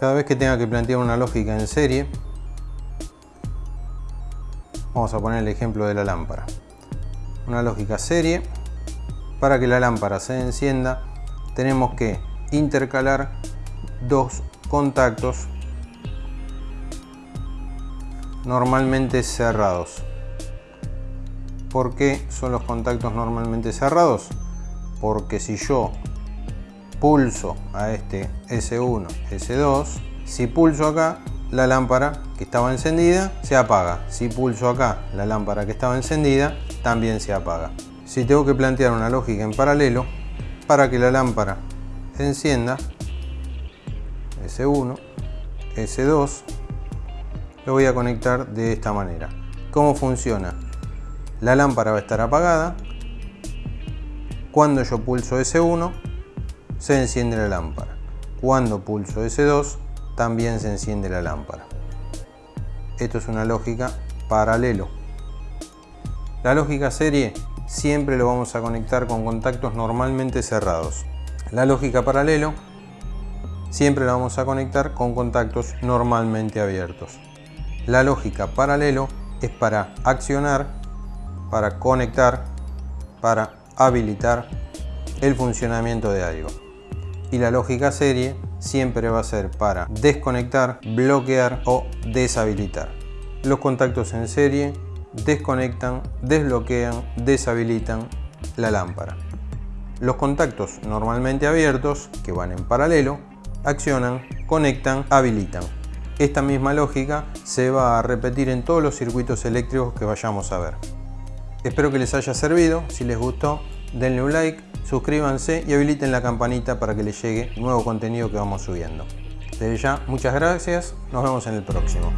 Cada vez que tenga que plantear una lógica en serie, vamos a poner el ejemplo de la lámpara. Una lógica serie, para que la lámpara se encienda, tenemos que intercalar dos contactos normalmente cerrados. ¿Por qué son los contactos normalmente cerrados? Porque si yo pulso a este S1, S2, si pulso acá, la lámpara que estaba encendida se apaga. Si pulso acá, la lámpara que estaba encendida también se apaga. Si tengo que plantear una lógica en paralelo, para que la lámpara encienda, S1, S2, lo voy a conectar de esta manera. ¿Cómo funciona? La lámpara va a estar apagada. Cuando yo pulso S1, se enciende la lámpara. Cuando pulso S2, también se enciende la lámpara. Esto es una lógica paralelo. La lógica serie siempre lo vamos a conectar con contactos normalmente cerrados. La lógica paralelo siempre la vamos a conectar con contactos normalmente abiertos. La lógica paralelo es para accionar, para conectar, para habilitar el funcionamiento de algo. Y la lógica serie siempre va a ser para desconectar, bloquear o deshabilitar. Los contactos en serie desconectan, desbloquean, deshabilitan la lámpara. Los contactos normalmente abiertos, que van en paralelo, accionan, conectan, habilitan. Esta misma lógica se va a repetir en todos los circuitos eléctricos que vayamos a ver. Espero que les haya servido, si les gustó denle un like, suscríbanse y habiliten la campanita para que les llegue nuevo contenido que vamos subiendo. Desde ya, muchas gracias, nos vemos en el próximo.